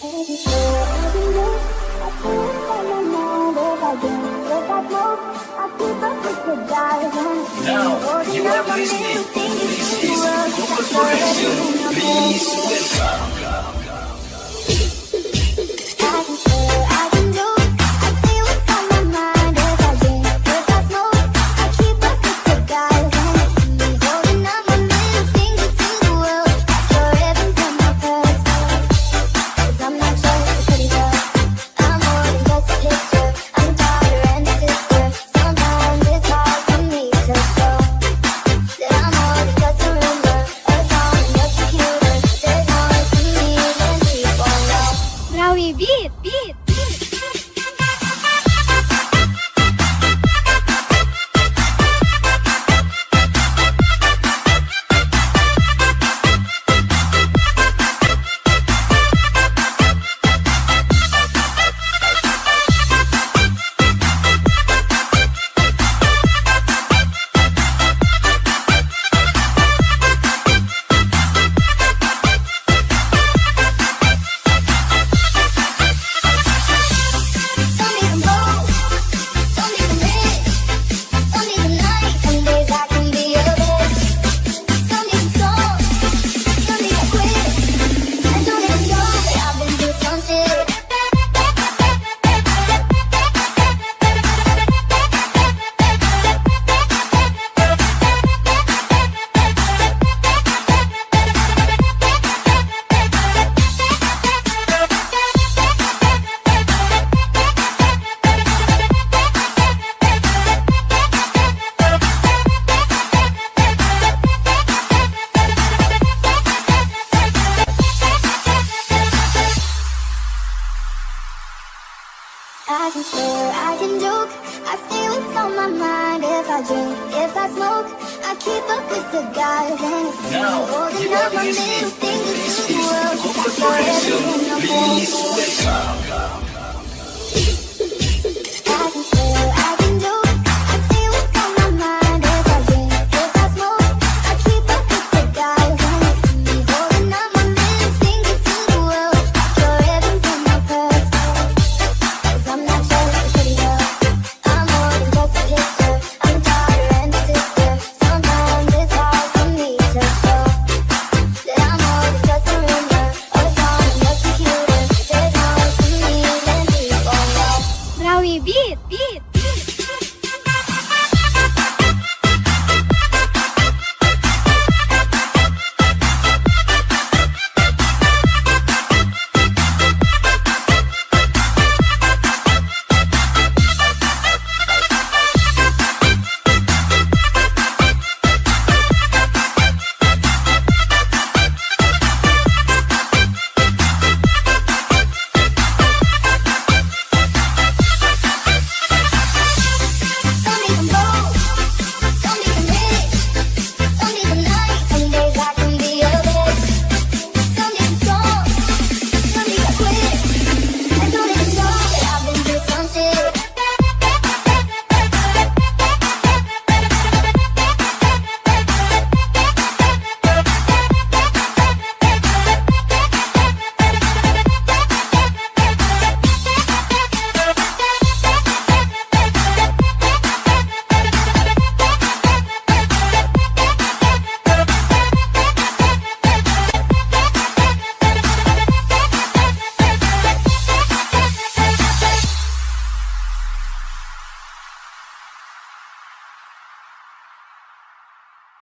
Now, you are listening. This is Google Forensic. Please welcome. I can swear, I can joke. I say what's on my mind. If I drink, if I smoke I keep up with the guys. And it's now, holding up my middle finger to the world. For everything